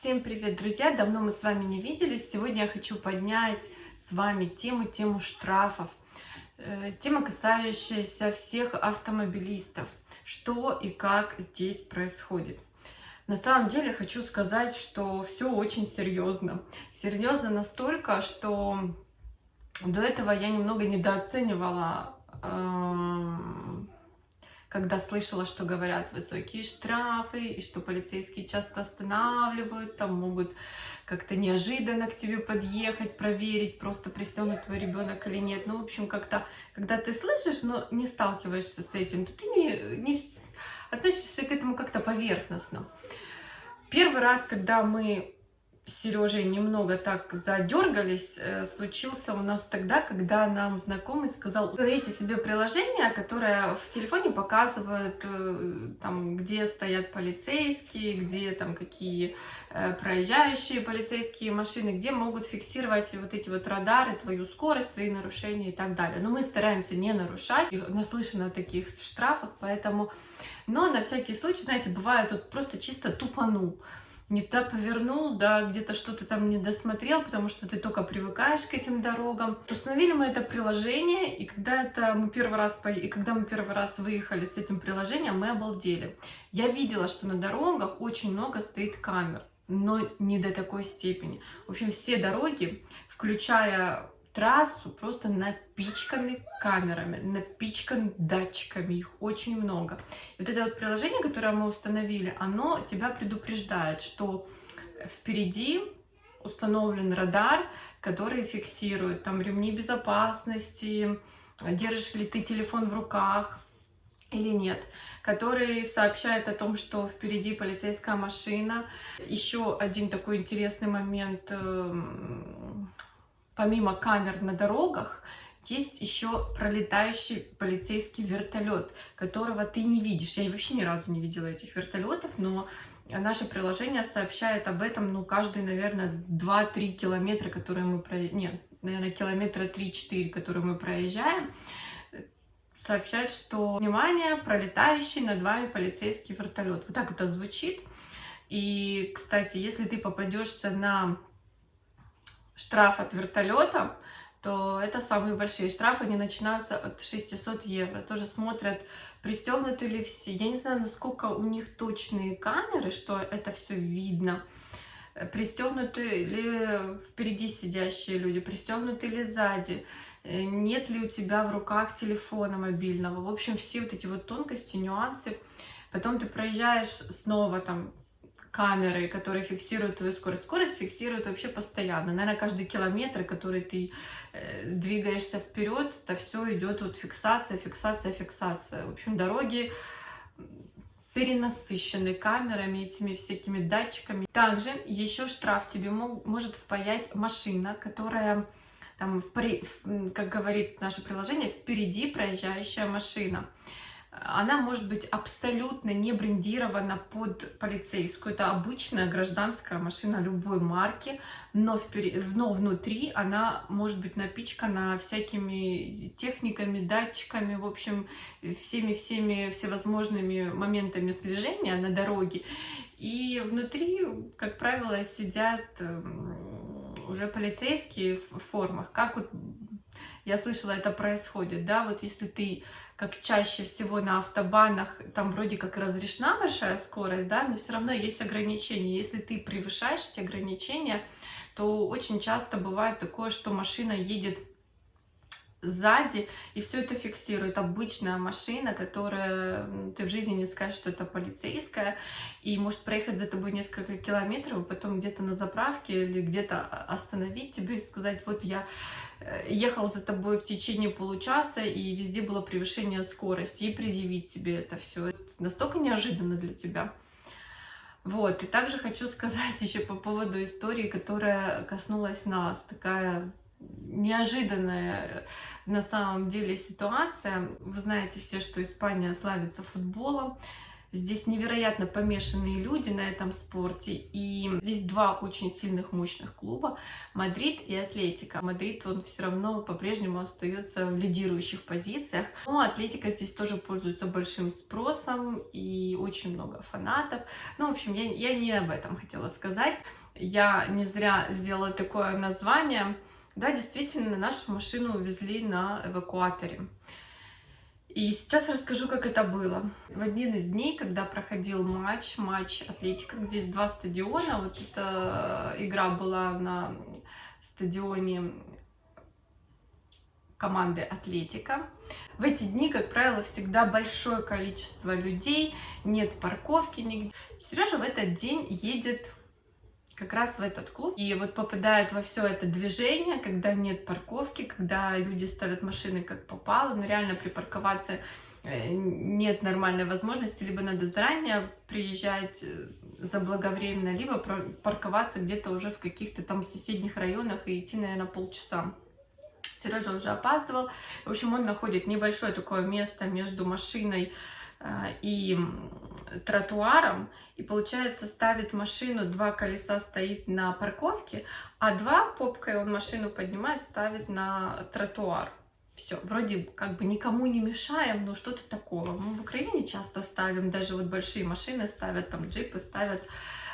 Всем привет, друзья! Давно мы с вами не виделись. Сегодня я хочу поднять с вами тему, тему штрафов. Э, тема, касающаяся всех автомобилистов. Что и как здесь происходит. На самом деле хочу сказать, что все очень серьезно. Серьезно настолько, что до этого я немного недооценивала эм, когда слышала, что говорят высокие штрафы, и что полицейские часто останавливают, там могут как-то неожиданно к тебе подъехать, проверить, просто пристегнут твой ребенок или нет. Ну, в общем, как-то, когда ты слышишь, но не сталкиваешься с этим, то ты не, не относишься к этому как-то поверхностно. Первый раз, когда мы Сережей немного так задергались, э, случился у нас тогда, когда нам знакомый сказал, установите себе приложение, которое в телефоне показывает, э, там, где стоят полицейские, где там какие э, проезжающие полицейские машины, где могут фиксировать вот эти вот радары, твою скорость, твои нарушения и так далее. Но мы стараемся не нарушать, наслышаны о таких штрафах, поэтому... Но на всякий случай, знаете, бывает, тут просто чисто тупанул не туда повернул, да, где-то что-то там не досмотрел, потому что ты только привыкаешь к этим дорогам. Установили мы это приложение, и когда это мы первый раз и когда мы первый раз выехали с этим приложением, мы обалдели. Я видела, что на дорогах очень много стоит камер, но не до такой степени. В общем, все дороги, включая трассу просто напичканы камерами, напичканы датчиками, их очень много. И вот это вот приложение, которое мы установили, оно тебя предупреждает, что впереди установлен радар, который фиксирует там ремни безопасности, держишь ли ты телефон в руках или нет, который сообщает о том, что впереди полицейская машина. Еще один такой интересный момент эм, помимо камер на дорогах, есть еще пролетающий полицейский вертолет, которого ты не видишь. Я вообще ни разу не видела этих вертолетов, но наше приложение сообщает об этом, ну, каждые, наверное, 2-3 километра, которые мы проезжаем, нет, наверное, километра 3-4, которые мы проезжаем, сообщает, что, внимание, пролетающий над вами полицейский вертолет. Вот так это звучит. И, кстати, если ты попадешься на штраф от вертолета, то это самые большие штрафы, они начинаются от 600 евро. Тоже смотрят, пристегнуты ли все. Я не знаю, насколько у них точные камеры, что это все видно. Пристегнуты ли впереди сидящие люди, пристегнуты ли сзади, нет ли у тебя в руках телефона мобильного. В общем, все вот эти вот тонкости, нюансы. Потом ты проезжаешь снова там камеры, которые фиксируют твою скорость. Скорость фиксирует вообще постоянно. Наверное, каждый километр, который ты э, двигаешься вперед, это все идет вот фиксация, фиксация, фиксация. В общем, дороги перенасыщены камерами, этими всякими датчиками. Также еще штраф тебе мог, может впаять машина, которая там, в, в, как говорит наше приложение, впереди проезжающая машина она может быть абсолютно не брендирована под полицейскую. Это обычная гражданская машина любой марки, но, впер... но внутри она может быть напичкана всякими техниками, датчиками, в общем, всеми-всеми всевозможными моментами слежения на дороге. И внутри, как правило, сидят эм, уже полицейские в формах. Как вот я слышала, это происходит, да, вот если ты как чаще всего на автобанах, там вроде как разрешена большая скорость, да, но все равно есть ограничения. Если ты превышаешь эти ограничения, то очень часто бывает такое, что машина едет сзади, и все это фиксирует. Обычная машина, которая ты в жизни не скажешь, что это полицейская, и может проехать за тобой несколько километров, потом где-то на заправке или где-то остановить тебе и сказать, вот я ехал за тобой в течение получаса, и везде было превышение скорости, и предъявить тебе это все. Это настолько неожиданно для тебя. Вот, и также хочу сказать еще по поводу истории, которая коснулась нас, такая неожиданная на самом деле ситуация. Вы знаете все, что Испания славится футболом. Здесь невероятно помешанные люди на этом спорте. И здесь два очень сильных, мощных клуба. Мадрид и Атлетика. Мадрид, он все равно по-прежнему остается в лидирующих позициях. Но Атлетика здесь тоже пользуется большим спросом и очень много фанатов. Ну, в общем, я, я не об этом хотела сказать. Я не зря сделала такое название. Да, действительно, нашу машину увезли на эвакуаторе. И сейчас расскажу, как это было. В один из дней, когда проходил матч, матч Атлетика, где есть два стадиона, вот эта игра была на стадионе команды Атлетика. В эти дни, как правило, всегда большое количество людей, нет парковки нигде. Сережа в этот день едет как раз в этот клуб. И вот попадает во все это движение, когда нет парковки, когда люди ставят машины как попало, но реально припарковаться э, нет нормальной возможности, либо надо заранее приезжать э, заблаговременно, либо парковаться где-то уже в каких-то там соседних районах и идти, наверное, полчаса. Сережа уже опаздывал. В общем, он находит небольшое такое место между машиной и тротуаром, и получается ставит машину, два колеса стоит на парковке, а два попкой он машину поднимает, ставит на тротуар. Все, вроде как бы никому не мешаем, но что-то такого. Мы в Украине часто ставим, даже вот большие машины ставят, там джипы ставят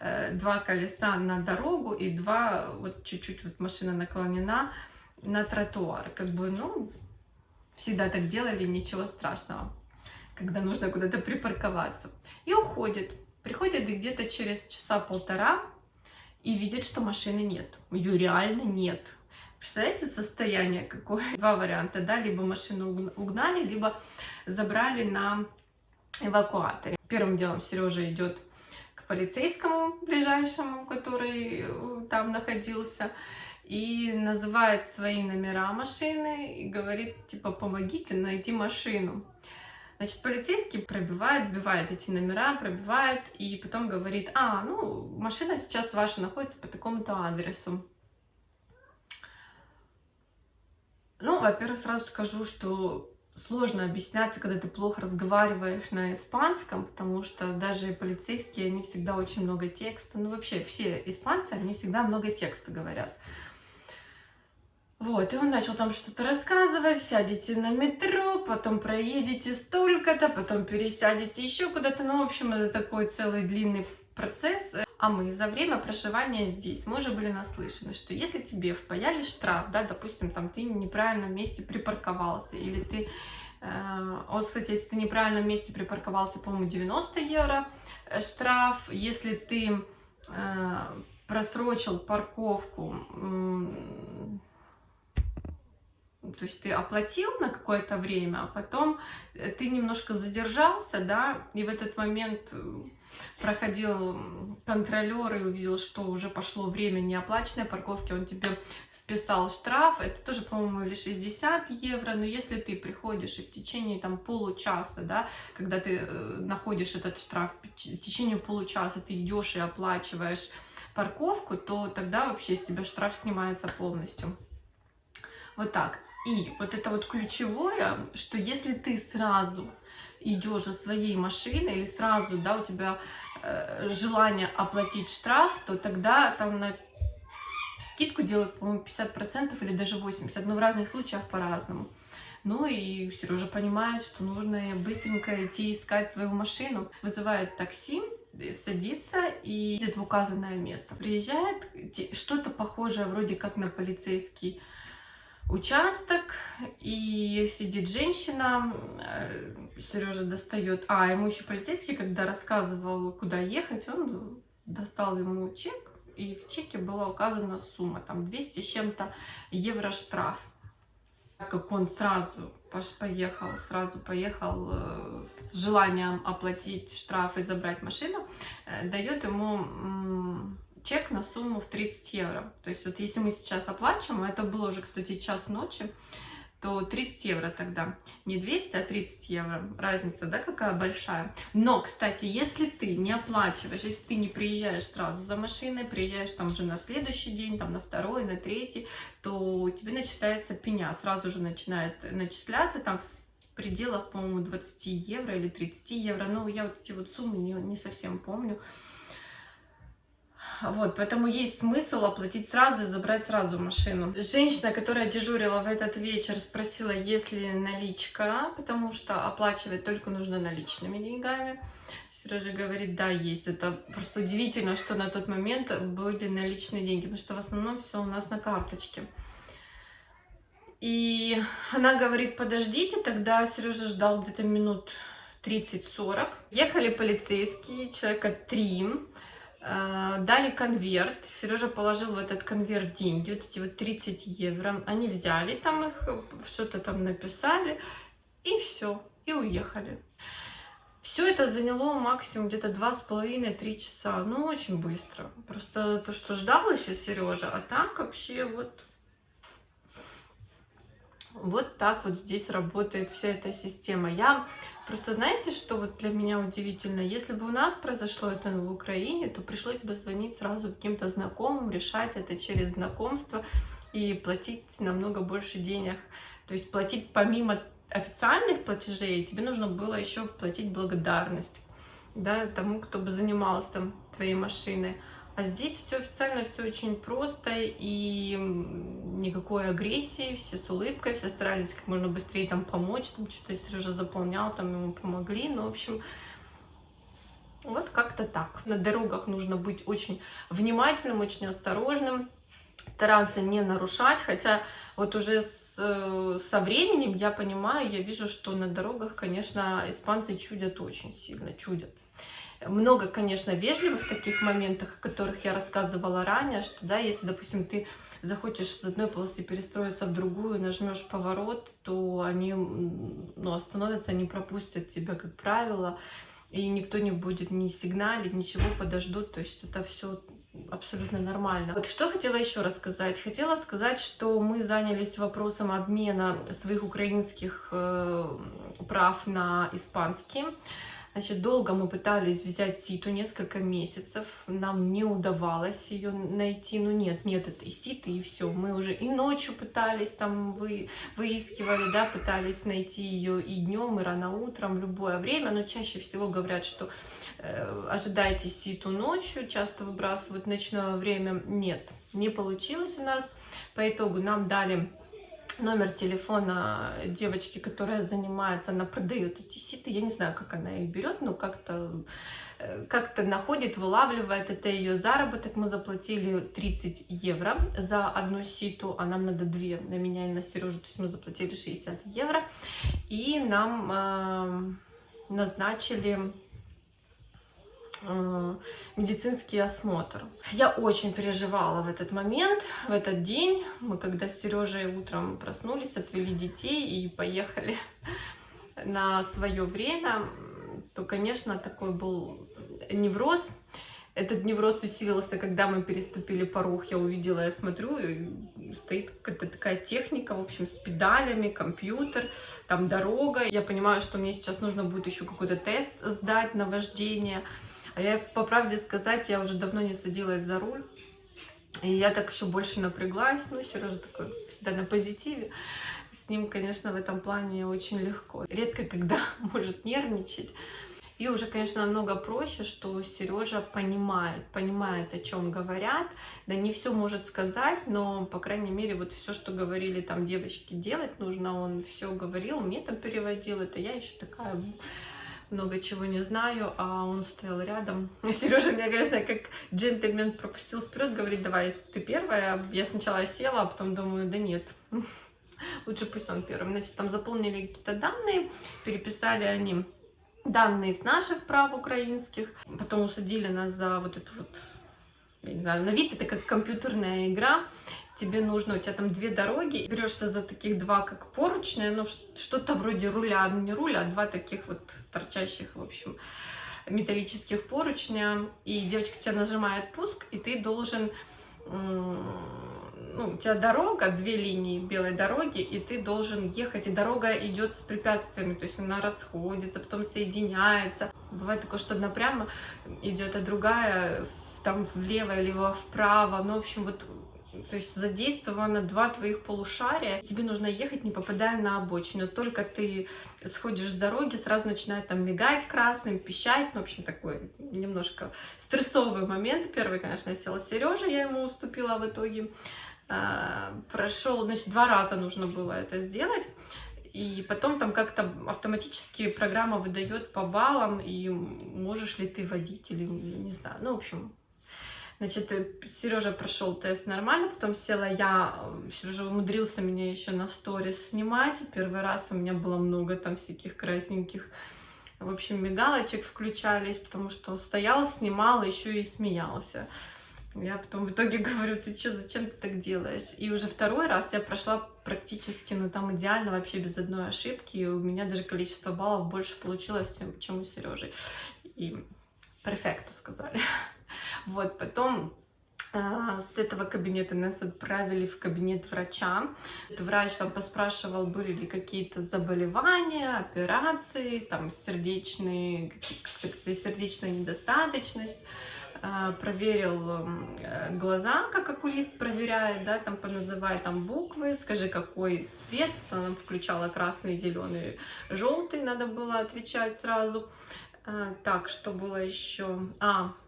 э, два колеса на дорогу и два, вот чуть-чуть вот машина наклонена на тротуар. Как бы, ну, всегда так делали, ничего страшного когда нужно куда-то припарковаться. И уходит. Приходит где-то через часа полтора и видит, что машины нет. Ее реально нет. Представляете состояние какое? Два варианта, да, либо машину угнали, либо забрали на эвакуаторе. Первым делом Сережа идет к полицейскому ближайшему, который э, там находился, и называет свои номера машины и говорит, типа, помогите найти машину. Значит, полицейский пробивает, вбивает эти номера, пробивает, и потом говорит, а, ну, машина сейчас ваша находится по такому-то адресу. Ну, во-первых, сразу скажу, что сложно объясняться, когда ты плохо разговариваешь на испанском, потому что даже полицейские, они всегда очень много текста. Ну, вообще, все испанцы, они всегда много текста говорят. Вот, и он начал там что-то рассказывать, сядете на метро, потом проедете столько-то, потом пересядете еще куда-то, ну, в общем, это такой целый длинный процесс. А мы за время проживания здесь, мы уже были наслышаны, что если тебе впаяли штраф, да, допустим, там ты в неправильном месте припарковался, или ты, э, вот, кстати, если ты в неправильном месте припарковался, по-моему, 90 евро э, штраф, если ты э, просрочил парковку, то есть ты оплатил на какое-то время, а потом э, ты немножко задержался, да, и в этот момент э, проходил контролер и увидел, что уже пошло время неоплаченной парковки, он тебе вписал штраф, это тоже, по-моему, или 60 евро, но если ты приходишь и в течение там получаса, да, когда ты э, находишь этот штраф, в течение получаса ты идешь и оплачиваешь парковку, то тогда вообще с тебя штраф снимается полностью. Вот так. И вот это вот ключевое, что если ты сразу идешь за своей машиной или сразу, да, у тебя э, желание оплатить штраф, то тогда там на скидку делают, по-моему, 50% или даже 80%, но в разных случаях по-разному. Ну и Сережа понимает, что нужно быстренько идти искать свою машину. Вызывает такси, садится и идет в указанное место. Приезжает что-то похожее вроде как на полицейский участок, и сидит женщина, э, Сережа достает, а ему еще полицейский, когда рассказывал, куда ехать, он достал ему чек, и в чеке была указана сумма, там 200 с чем-то евро штраф. Так как он сразу поехал, сразу поехал э, с желанием оплатить штраф и забрать машину, э, дает ему чек на сумму в 30 евро. То есть вот если мы сейчас оплачиваем, это было уже, кстати, час ночи, то 30 евро тогда. Не 200, а 30 евро. Разница, да, какая большая. Но, кстати, если ты не оплачиваешь, если ты не приезжаешь сразу за машиной, приезжаешь там уже на следующий день, там на второй, на третий, то тебе начисляется пеня. Сразу же начинает начисляться там пределах, по-моему, 20 евро или 30 евро. Ну, я вот эти вот суммы не, не совсем помню. Вот, поэтому есть смысл оплатить сразу и забрать сразу машину. Женщина, которая дежурила в этот вечер, спросила, есть ли наличка, потому что оплачивать только нужно наличными деньгами. Сережа говорит, да, есть. Это просто удивительно, что на тот момент были наличные деньги, потому что в основном все у нас на карточке. И она говорит, подождите, тогда Сережа ждал где-то минут 30-40. Ехали полицейские, человека три, дали конверт. Сережа положил в этот конверт деньги, вот эти вот 30 евро. Они взяли там их, что-то там написали, и все, и уехали. Все это заняло максимум где-то два с половиной-три часа. Ну, очень быстро. Просто то, что ждал еще Сережа, а так вообще вот... Вот так вот здесь работает вся эта система. Я просто, знаете, что вот для меня удивительно? Если бы у нас произошло это в Украине, то пришлось бы звонить сразу каким-то знакомым, решать это через знакомство и платить намного больше денег. То есть платить помимо официальных платежей тебе нужно было еще платить благодарность да, тому, кто бы занимался твоей машиной. А здесь все официально, все очень просто и никакой агрессии, все с улыбкой, все старались как можно быстрее там помочь, там что-то Сережа заполнял, там ему помогли, ну, в общем, вот как-то так. На дорогах нужно быть очень внимательным, очень осторожным, стараться не нарушать, хотя вот уже с, со временем я понимаю, я вижу, что на дорогах, конечно, испанцы чудят очень сильно, чудят. Много, конечно, вежливых таких моментах, о которых я рассказывала ранее, что, да, если, допустим, ты захочешь с одной полосы перестроиться в другую, нажмешь поворот, то они ну, остановятся, они пропустят тебя, как правило, и никто не будет ни сигналить, ничего подождут, то есть это все абсолютно нормально. Вот что хотела еще рассказать. Хотела сказать, что мы занялись вопросом обмена своих украинских э, прав на испанские. Значит, долго мы пытались взять ситу, несколько месяцев, нам не удавалось ее найти, ну нет, нет этой ситы, и все. Мы уже и ночью пытались, там вы, выискивали, да, пытались найти ее и днем, и рано утром, в любое время, но чаще всего говорят, что Э, ожидайте ситу ночью, часто выбрасывают ночное время. Нет, не получилось у нас. По итогу нам дали номер телефона девочки, которая занимается, она продает эти ситы. Я не знаю, как она их берет, но как-то э, как-то находит, вылавливает, это ее заработок. Мы заплатили 30 евро за одну ситу, а нам надо две на меня и на Сережу, то есть мы заплатили 60 евро. И нам э, назначили медицинский осмотр. Я очень переживала в этот момент, в этот день. Мы когда с Сережей утром проснулись, отвели детей и поехали на свое время, то, конечно, такой был невроз. Этот невроз усилился, когда мы переступили порог. Я увидела, я смотрю, стоит какая-то такая техника, в общем, с педалями, компьютер, там дорога. Я понимаю, что мне сейчас нужно будет еще какой-то тест сдать на вождение. А я, по правде сказать, я уже давно не садилась за руль. И я так еще больше напряглась. Ну, Сережа такой всегда на позитиве. С ним, конечно, в этом плане очень легко. Редко, когда может нервничать. И уже, конечно, намного проще, что Сережа понимает, понимает, о чем говорят. Да не все может сказать, но, по крайней мере, вот все, что говорили там девочки делать нужно, он все говорил, мне там переводил. Это я еще такая много чего не знаю, а он стоял рядом. Сережа меня, конечно, как джентльмен пропустил вперед, говорит, давай, ты первая. Я сначала села, а потом думаю, да нет, лучше пусть он первым. Значит, там заполнили какие-то данные, переписали они данные с наших прав украинских, потом усадили нас за вот эту вот, я не знаю, на вид это как компьютерная игра, тебе нужно, у тебя там две дороги, берешься за таких два, как поручные, ну, что-то вроде руля, ну, не руля, а два таких вот торчащих, в общем, металлических поручня, и девочка тебя нажимает пуск, и ты должен, ну, у тебя дорога, две линии белой дороги, и ты должен ехать, и дорога идет с препятствиями, то есть она расходится, потом соединяется. Бывает такое, что одна прямо идет, а другая там влево, либо вправо, ну, в общем, вот то есть задействовано два твоих полушария. Тебе нужно ехать, не попадая на обочину. Только ты сходишь с дороги, сразу начинает там мигать красным, пищать. Ну, в общем, такой немножко стрессовый момент. Первый, конечно, села Сережа, я ему уступила в итоге. А, прошел, значит, два раза нужно было это сделать. И потом там как-то автоматически программа выдает по баллам, и можешь ли ты водить или не знаю. Ну, в общем, Значит, э, Сережа прошел тест нормально, потом села я, э, Сережа умудрился меня еще на сторис снимать. Первый раз у меня было много там всяких красненьких, в общем, мигалочек включались, потому что стоял, снимал, еще и смеялся. Я потом в итоге говорю, ты что, зачем ты так делаешь? И уже второй раз я прошла практически, ну там идеально, вообще без одной ошибки. И у меня даже количество баллов больше получилось, чем у Сережи. И перфекту сказали. Вот, потом а, с этого кабинета нас отправили в кабинет врача. Врач там поспрашивал, были ли какие-то заболевания, операции, там сердечные, сердечная недостаточность. А, проверил э, глаза, как окулист проверяет, да, там поназывай там буквы, скажи, какой цвет, она включала красный, зеленый, желтый, надо было отвечать сразу. А, так, что было еще? А, Э,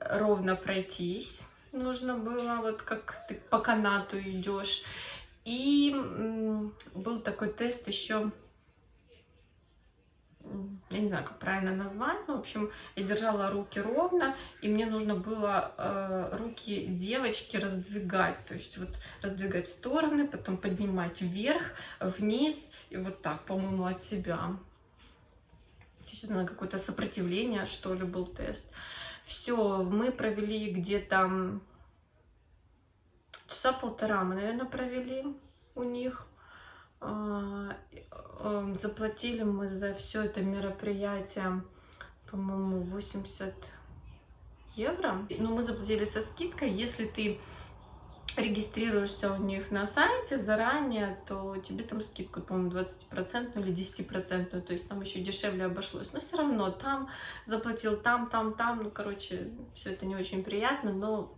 ровно пройтись нужно было, вот как ты по канату идешь. И был такой тест еще, я не знаю, как правильно назвать, но, в общем, я держала руки ровно, и мне нужно было э, руки девочки раздвигать, то есть вот раздвигать стороны, потом поднимать вверх, вниз, и вот так, по-моему, от себя действительно какое-то сопротивление, что ли, был тест. Все, мы провели где-то часа полтора, мы, наверное, провели у них. А, э, заплатили мы за все это мероприятие, по-моему, 80 евро. Но мы заплатили со скидкой, если ты регистрируешься у них на сайте заранее, то тебе там скидку, по-моему, 20% или 10%, то есть там еще дешевле обошлось. Но все равно там заплатил, там, там, там, ну, короче, все это не очень приятно, но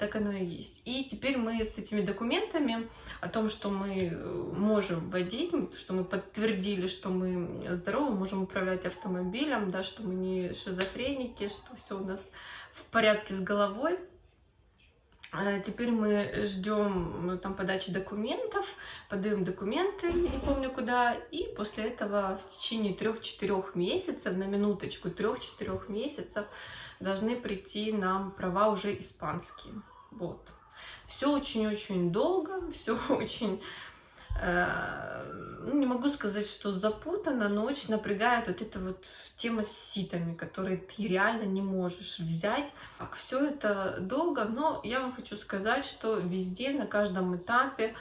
так оно и есть. И теперь мы с этими документами о том, что мы э, можем водить, что мы подтвердили, что мы здоровы, можем управлять автомобилем, да, что мы не шизофреники, что все у нас в порядке с головой, теперь мы ждем ну, там подачи документов, подаем документы, не помню куда, и после этого в течение трех-четырех месяцев, на минуточку трех-четырех месяцев, должны прийти нам права уже испанские. Вот. Все очень-очень долго, все очень ну, не могу сказать, что запутано, но очень напрягает вот эта вот тема с ситами, которые ты реально не можешь взять. Так, все это долго, но я вам хочу сказать, что везде, на каждом этапе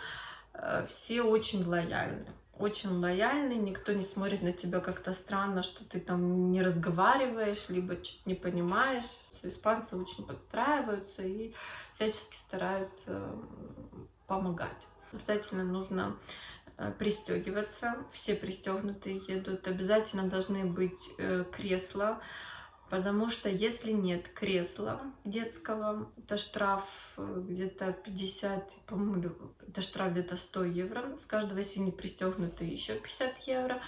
э, все очень лояльны. Очень лояльны, никто не смотрит на тебя как-то странно, что ты там не разговариваешь, либо что-то не понимаешь. Испанцы очень подстраиваются и всячески стараются помогать. Обязательно нужно э, пристегиваться. Все пристегнутые едут. Обязательно должны быть э, кресла, потому что если нет кресла детского, это штраф э, где-то 50, по-моему, это штраф где-то 100 евро. С каждого, если не пристегнутые, еще 50 евро.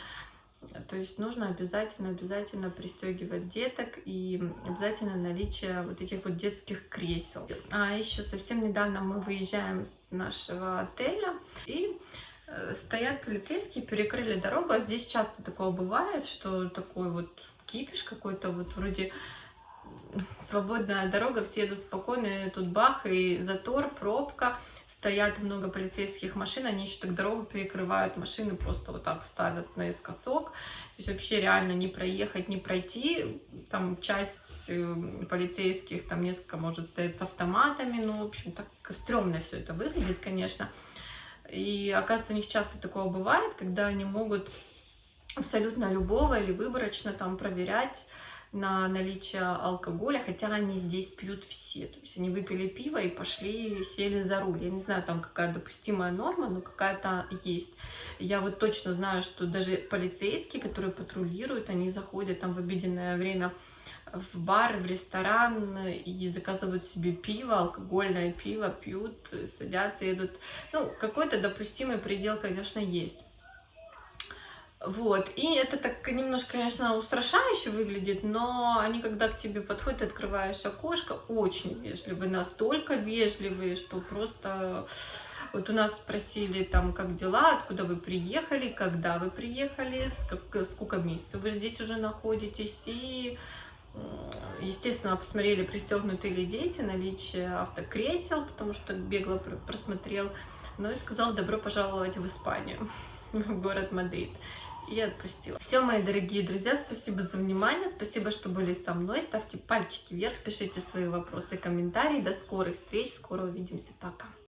То есть нужно обязательно, обязательно пристегивать деток и обязательно наличие вот этих вот детских кресел. А еще совсем недавно мы выезжаем с нашего отеля и э, стоят полицейские, перекрыли дорогу, а здесь часто такое бывает, что такой вот кипиш какой-то вот вроде свободная дорога, все едут спокойно, и тут бах, и затор, пробка, стоят много полицейских машин, они еще так дорогу перекрывают, машины просто вот так ставят наискосок, то есть вообще реально не проехать, не пройти, там часть э, полицейских, там несколько может стоять с автоматами, ну, в общем, так стрёмно все это выглядит, конечно, и оказывается, у них часто такое бывает, когда они могут абсолютно любого или выборочно там проверять, на наличие алкоголя, хотя они здесь пьют все. То есть они выпили пиво и пошли, сели за руль. Я не знаю, там какая допустимая норма, но какая-то есть. Я вот точно знаю, что даже полицейские, которые патрулируют, они заходят там в обеденное время в бар, в ресторан и заказывают себе пиво, алкогольное пиво, пьют, садятся, едут. Ну, какой-то допустимый предел, конечно, есть. Вот, и это так немножко, конечно, устрашающе выглядит, но они, когда к тебе подходят, открываешь окошко, очень вежливые, настолько вежливые, что просто... Вот у нас спросили там, как дела, откуда вы приехали, когда вы приехали, сколько месяцев вы здесь уже находитесь, и Естественно, посмотрели, пристегнуты ли дети, наличие автокресел, потому что бегло просмотрел. Ну и сказал, добро пожаловать в Испанию, в город Мадрид. И отпустила. Все, мои дорогие друзья, спасибо за внимание, спасибо, что были со мной. Ставьте пальчики вверх, пишите свои вопросы, комментарии. До скорых встреч, скоро увидимся, пока.